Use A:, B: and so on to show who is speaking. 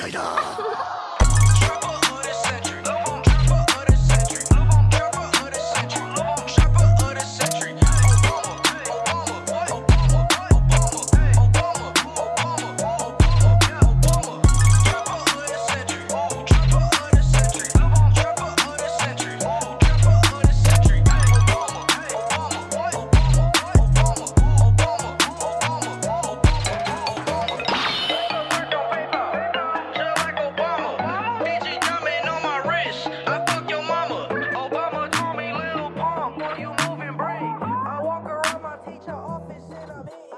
A: 解だ love it.